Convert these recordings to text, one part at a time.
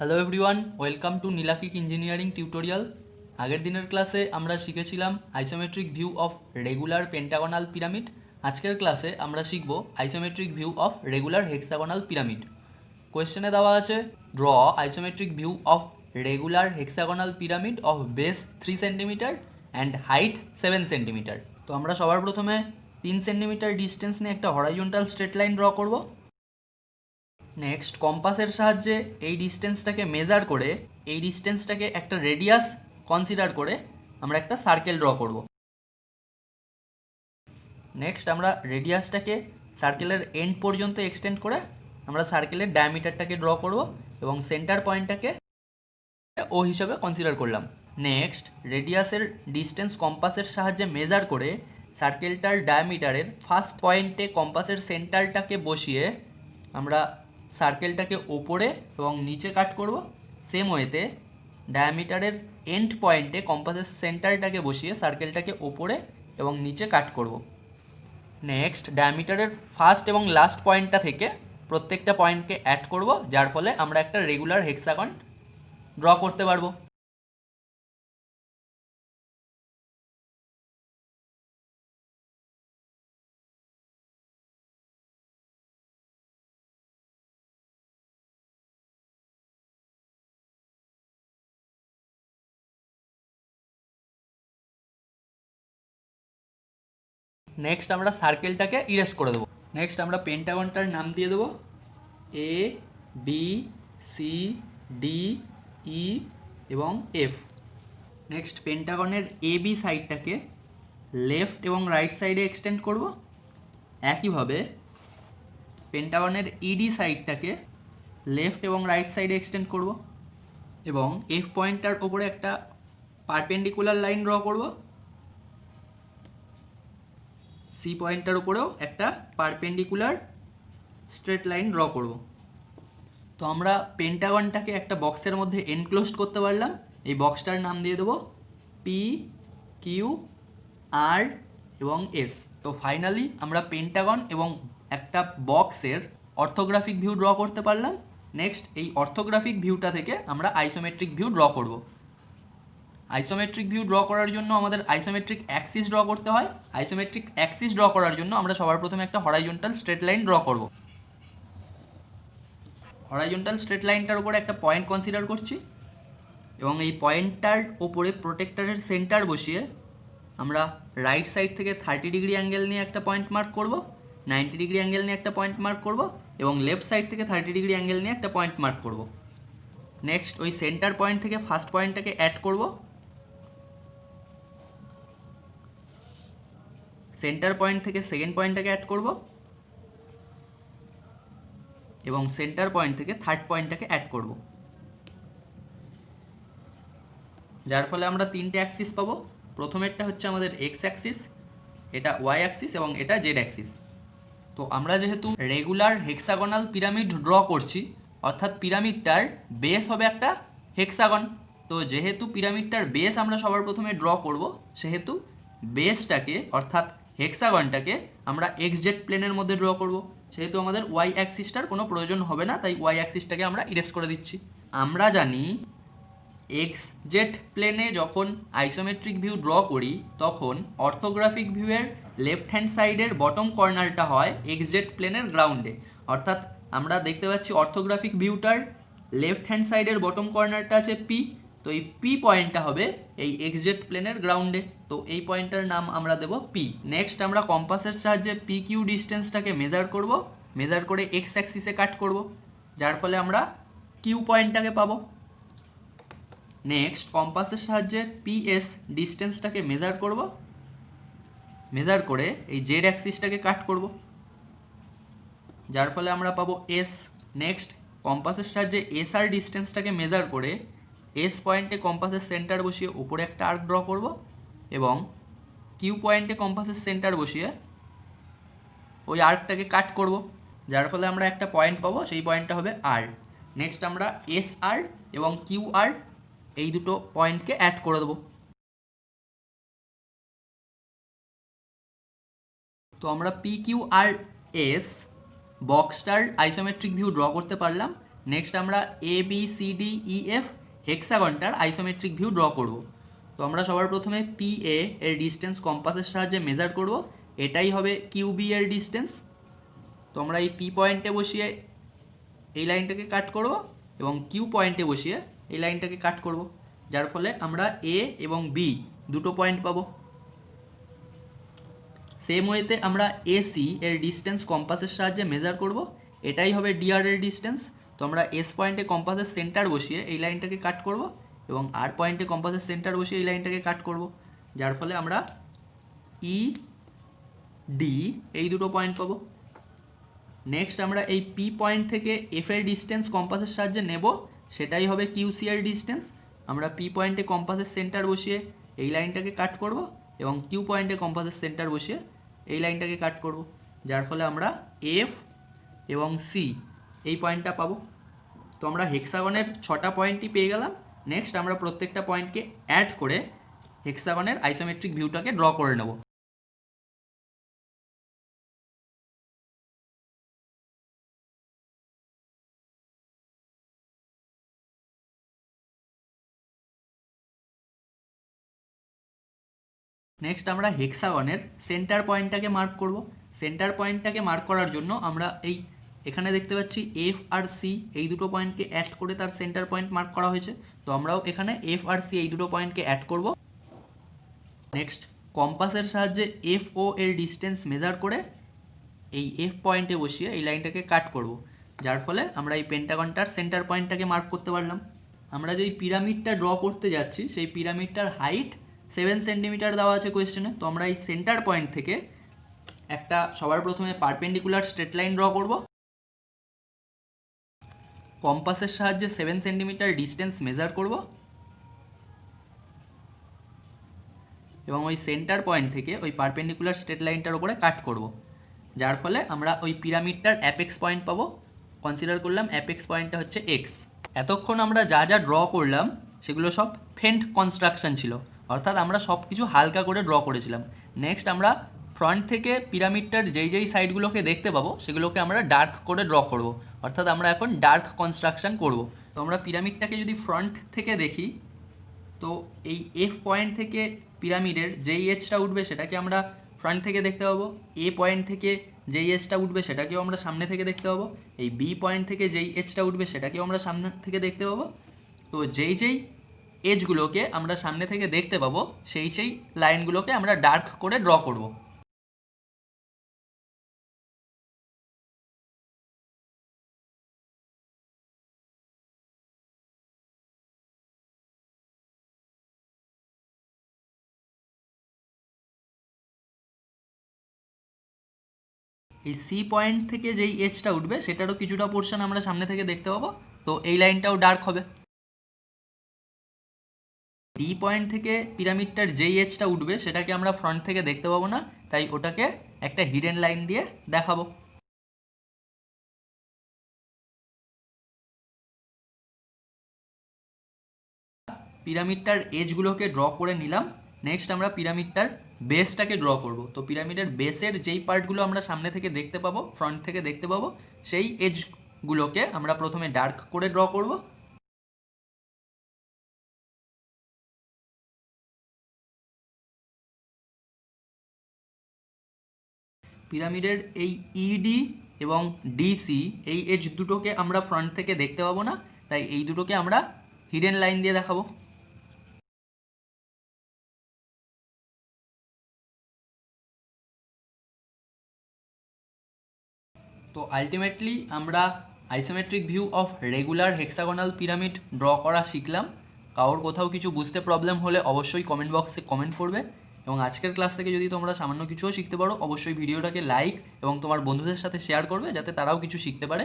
Hello everyone welcome to নীলাকিক engineering tutorial আগের দিনের ক্লাসে আমরা শিখেছিলাম isometric view of regular pentagonal pyramid আজকের ক্লাসে আমরা শিখব isometric view of regular hexagonal pyramid কোয়েশ্চেনে দেওয়া আছে draw isometric view of regular hexagonal pyramid of base three centimetre and height seven centimetre তো আমরা সবার প্রথমে তিন সেন্টিমিটার ডিস্টেন্স নিয়ে একটা হরাইজন্টাল স্ট্রেট লাইন ড্র করব। নেক্সট কম্পাসের সাহায্যে এই ডিস্টেন্সটাকে মেজার করে, এই ডিস্টেন্সটাকে একটা রেডিয়াস কনসিডার করে আমরা একটা সার্কেল ড্র করব। নেক্সট আমরা রেডিয়াসটাকে সার্কেলের এন্ড পর্যন্ত এক্সটেন্ড করে আমরা সার্কেলের ডায়ামিটারটাকে ড্র করব এবং সেন্টার পয়েন্টটাকে ও হিসাবে কনসিডার করলাম। নেক্সট রেডিয়াসের ডিস্টেন্স কম্পাসের সাহায্যে মেজার করে সার্কেলটার ডায়ামিটারের ফার্স্ট পয়েন্টে কম্পাসের সেন্টারটাকে বসিয়ে আমরা সার্কেলটাকে ওপরে এবং নিচে কাট করব। সেম ওয়েতে ডায়ামিটারের এন্ড পয়েন্টে কম্পাসের সেন্টারটাকে বসিয়ে সার্কেলটাকে ওপরে এবং নিচে কাট করব। নেক্সট ডায়ামিটারের ফার্স্ট এবং লাস্ট পয়েন্টটা থেকে প্রত্যেকটা পয়েন্টকে অ্যাড করব, যার ফলে আমরা একটা রেগুলার হেক্সাগন ড্র করতে পারব। নেক্সট আমরা সার্কেলটাকে ইরেজ করে দেবো। নেক্সট আমরা পেন্টাগনটার নাম দিয়ে দেবো। A B C D E এবং এফ নেক্সট পেন্টাগনের এ বি সাইডটাকে লেফট এবং রাইট সাইডে এক্সটেন্ড করব। একইভাবে পেন্টাগনের ইডি সাইডটাকে লেফট এবং রাইট সাইডে এক্সটেন্ড করব। এবং এফ পয়েন্টটার ওপরে একটা পারপেন্ডিকুলার লাইন ড্র করব। সি পয়েন্টটার উপরেও একটা পারপেন্ডিকুলার স্ট্রেট লাইন ড্র করব। তো আমরা পেন্টাগনটাকে একটা বক্সের মধ্যে এনক্লোজড করতে পারলাম। এই বক্সটার নাম দিয়ে দেবো পি কিউ আর এবং এস তো ফাইনালি আমরা পেন্টাগন এবং একটা বক্সের অর্থোগ্রাফিক ভিউ ড্র করতে পারলাম। নেক্সট এই অর্থোগ্রাফিক ভিউটা থেকে আমরা আইসোমেট্রিক ভিউ ড্র করব। আইসোমেট্রিক ভিউ ড্র করার জন্য আমাদের আইসোমেট্রিক অ্যাক্সিস ড্র করতে হয়। আইসোমেট্রিক অ্যাক্সিস ড্র করার জন্য আমরা সবার প্রথমে একটা হরাইজন্টাল স্ট্রেট লাইন ড্র করব। হরাইজন্টাল স্ট্রেট লাইনটার উপরে একটা পয়েন্ট কনসিডার করছি এবং এই পয়েন্টটার ওপরে প্রোটেক্টরের সেন্টার বসিয়ে আমরা রাইট সাইড থেকে থার্টি ডিগ্রি অ্যাঙ্গেল নিয়ে একটা পয়েন্ট মার্ক করব নাইনটি ডিগ্রি অ্যাঙ্গেল নিয়ে একটা পয়েন্ট মার্ক করব এবং লেফট সাইড থেকে থার্টি ডিগ্রি অ্যাঙ্গেল নিয়ে একটা পয়েন্ট মার্ক করব। নেক্সট ওই সেন্টার পয়েন্ট থেকে ফার্স্ট পয়েন্টটাকে অ্যাড করব। সেন্টার পয়েন্ট থেকে সেকেন্ড পয়েন্টটাকে অ্যাড করব। এবং সেন্টার পয়েন্ট থেকে থার্ড পয়েন্টটাকে অ্যাড করব। যার ফলে আমরা তিনটে অ্যাক্সিস পাবো। প্রথমেরটা হচ্ছে আমাদের এক্স অ্যাক্সিস এটা ওয়াই অ্যাক্সিস এবং এটা জেড অ্যাক্সিস তো আমরা যেহেতু রেগুলার হেক্সাগোনাল পিরামিড ড্র করছি, অর্থাৎ পিরামিডটার বেস হবে একটা হেক্সাগন তো যেহেতু পিরামিডটার বেস আমরা সবার প্রথমে ড্র করব, সেহেতু বেসটাকে অর্থাৎ হেক্সাগনটাকে আমরা এক্স জেড প্লেনের মধ্যে ড্র করব। সেহেতু আমাদের ওয়াই অ্যাক্সিসটার কোনো প্রয়োজন হবে না, তাই ওয়াই অ্যাক্সিসটাকে আমরা ইরেজ করে দিচ্ছি। আমরা জানি এক্স জেড প্লেনে যখন আইসোমেট্রিক ভিউ ড্র করি, তখন অর্থোগ্রাফিক ভিউয়ের লেফট হ্যান্ড সাইডের বটম কর্নারটা হয় এক্স জেড প্লেনের গ্রাউন্ডে অর্থাৎ আমরা দেখতে পাচ্ছি অর্থোগ্রাফিক ভিউটার লেফট হ্যান্ড সাইডের বটম কর্নারটা আছে পি তো এই পি পয়েন্টটা হবে এই এক্স জেড প্লেনের গ্রাউন্ডে তো এই পয়েন্টটার নাম আমরা দেব পি নেক্সট আমরা কম্পাসের সাহায্যে পি কিউ ডিস্টেন্সটাকে মেজার করব। মেজার করে এক্স অ্যাক্সিসে কাট করব। যার ফলে আমরা কিউ পয়েন্টটাকে পাবো। নেক্সট কম্পাসের সাহায্যে পিএস ডিস্টেন্সটাকে মেজার করব। মেজার করে এই জেড অ্যাক্সিসটাকে কাট করব। যার ফলে আমরা পাবো এস নেক্সট কম্পাসের সাহায্যে এস আর ডিস্টেন্সটাকে মেজার করে এস পয়েন্টে কম্পাসের সেন্টার বসিয়ে উপরে একটা আর্ক ড্র করব এবং কিউ পয়েন্টে কম্পাসের সেন্টার বসিয়ে ওই আর্কটাকে কাট করব, যার ফলে আমরা একটা পয়েন্ট পাবো, সেই পয়েন্টটা হবে আর নেক্সট আমরা এস আর এবং কিউ আর এই দুটো পয়েন্টকে অ্যাড করে দেবো। তো আমরা পি কিউ আর এস বক্সটার আইসোমেট্রিক ভিউ ড্র করতে পারলাম। নেক্সট আমরা A B C D E F হেক্সাগনটার isometric view draw করব। তো আমরা সবার প্রথমে পি এ এর ডিস্টেন্স কম্পাসের সাহায্যে মেজার করব। এটাই হবে কিউ বি এর ডিস্টেন্স তো আমরা এই পি পয়েন্টে বসিয়ে এই লাইনটাকে কাট করব এবং কিউ পয়েন্টে বসিয়ে এই লাইনটাকে কাট করব। যার ফলে আমরা এ এবং বি দুটো পয়েন্ট পাবো। সেম ওয়েতে আমরা এসি এর ডিস্টেন্স কম্পাসের সাহায্যে মেজার করব। এটাই হবে ডিআর এর ডিস্টেন্স তো আমরা এস পয়েন্টে কম্পাসের সেন্টার বসিয়ে এই লাইনটাকে কাট করব এবং আর পয়েন্টে কম্পাসের সেন্টার বসিয়ে এই লাইনটাকে কাট করব। যার ফলে আমরা ই ডি এই দুটো পয়েন্ট পাবো। নেক্সট আমরা এই পি পয়েন্ট থেকে এফ এর ডিস্টেন্স কম্পাসের সাহায্যে নেব। সেটাই হবে কিউসি এর ডিস্টেন্স আমরা পি পয়েন্টে কম্পাসের সেন্টার বসিয়ে এই লাইনটাকে কাট করব এবং কিউ পয়েন্টে কম্পাসের সেন্টার বসিয়ে এই লাইনটাকে কাট করব। যার ফলে আমরা এফ এবং সি এই পয়েন্টটা পাবো। তো আমরা হেক্সাগনের ছটা পয়েন্টই পেয়ে গেলাম। নেক্সট আমরা প্রত্যেকটা পয়েন্টকে অ্যাড করে হেক্সাগনের আইসোমেট্রিক ভিউটাকে ড্র করে নেব। নেক্সট আমরা হেক্সাগনের সেন্টার পয়েন্টটাকে মার্ক করব। সেন্টার পয়েন্টটাকে মার্ক করার জন্য আমরা এই এখানে দেখতে পাচ্ছি এফ আর সি এই দুটো পয়েন্টকে অ্যাড করে তার সেন্টার পয়েন্ট মার্ক করা হয়েছে। তো আমরাও এখানে এফ আর সি এই দুটো পয়েন্টকে অ্যাড করব। নেক্সট কম্পাসের সাহায্যে এফ ও এর ডিস্টেন্স মেজার করে এই এফ পয়েন্টে বসিয়ে এই লাইনটাকে কাট করব। যার ফলে আমরা এই পেন্টাগনটার সেন্টার পয়েন্টটাকে মার্ক করতে পারলাম। আমরা যেই পিরামিডটা ড্র করতে যাচ্ছি, সেই পিরামিডটার হাইট সেভেন সেন্টিমিটার দেওয়া আছে কোয়েশ্চেনে তো আমরা এই সেন্টার পয়েন্ট থেকে একটা সবার প্রথমে পারপেন্ডিকুলার স্ট্রেট লাইন ড্র করব। কম্পাসের সাহায্যে সেভেন সেন্টিমিটার ডিস্টেন্স মেজার করব। এবং ওই সেন্টার পয়েন্ট থেকে ওই পারপেন্ডিকুলার স্ট্রেট লাইনটার উপরে কাট করব। যার ফলে আমরা ওই পিরামিডটার অ্যাপেক্স পয়েন্ট পাবো। কনসিডার করলাম অ্যাপেক্স পয়েন্টটা হচ্ছে এক্স এতক্ষণ আমরা যা যা ড্র করলাম, সেগুলো সব ফেন্ট কনস্ট্রাকশন ছিল। অর্থাৎ আমরা সব কিছু হালকা করে ড্র করেছিলাম। নেক্সট আমরা ফ্রন্ট থেকে পিরামিডটার যেই যেই সাইডগুলোকে দেখতে পাবো, সেগুলোকে আমরা ডার্ক করে ড্র করব। অর্থাৎ আমরা এখন ডার্ক কনস্ট্রাকশন করব। তো আমরা পিরামিডটাকে যদি ফ্রন্ট থেকে দেখি, তো এই এফ পয়েন্ট থেকে পিরামিডের যেই এজটা উঠবে সেটাকে আমরা ফ্রন্ট থেকে দেখতে পাবো এ পয়েন্ট থেকে যেই এজটা উঠবে সেটাকেও আমরা সামনে থেকে দেখতে পাবো, এই বি পয়েন্ট থেকে যেই এজটা উঠবে সেটাকেও আমরা সামনে থেকে দেখতে পাবো। তো যেই যেই এজগুলোকে আমরা সামনে থেকে দেখতে পাবো, সেই সেই লাইনগুলোকে আমরা ডার্ক করে ড্র করব। এই সি পয়েন্ট থেকে যেই এজটা উঠবে, সেটারও কিছুটা পোর্শন আমরা সামনে থেকে দেখতে পাবো। তো এই লাইনটাও ডার্ক হবে। ডি পয়েন্ট থেকে পিরামিডটার যেই এজটা উঠবে, সেটাকে আমরা ফ্রন্ট থেকে দেখতে পাবো না। তাই ওটাকে একটা হিডেন লাইন দিয়ে দেখাবো। পিরামিডটার এজগুলোকে ড্র করে নিলাম। নেক্সট আমরা পিরামিডটার বেসটাকে ড্র করব। তো পিরামিডের বেসের যেই পার্টগুলো আমরা সামনে থেকে দেখতে পাবো ফ্রন্ট থেকে দেখতে পাবো, সেই এজগুলোকে আমরা প্রথমে ডার্ক করে ড্র করব। পিরামিডের এই ইডি এবং ডিসি এই এজ দুটোকে আমরা ফ্রন্ট থেকে দেখতে পাবো না, তাই এই দুটোকে আমরা হিডেন লাইন দিয়ে দেখাবো। তো আলটিমেটলি আমরা isometric view of regular hexagonal pyramid draw করা শিখলাম। কারোর কোথাও কিছু বুঝতে প্রবলেম হলে অবশ্যই কমেন্ট বক্সে কমেন্ট করবে এবং আজকের ক্লাস থেকে যদি তোমরা সামান্য কিছুও শিখতে পারো, অবশ্যই ভিডিওটাকে লাইক এবং তোমার বন্ধুদের সাথে শেয়ার করবে যাতে তারাও কিছু শিখতে পারে।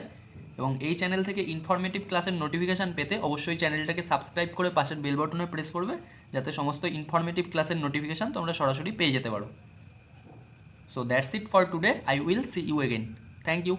এবং এই চ্যানেল থেকে ইনফরমেটিভ ক্লাসের নোটিফিকেশান পেতে অবশ্যই চ্যানেলটাকে সাবস্ক্রাইব করে পাশের বেল বটনে প্রেস করবে যাতে সমস্ত ইনফরমেটিভ ক্লাসের নোটিফিকেশান তোমরা সরাসরি পেয়ে যেতে পারো। So that's it for today I will see you again thank you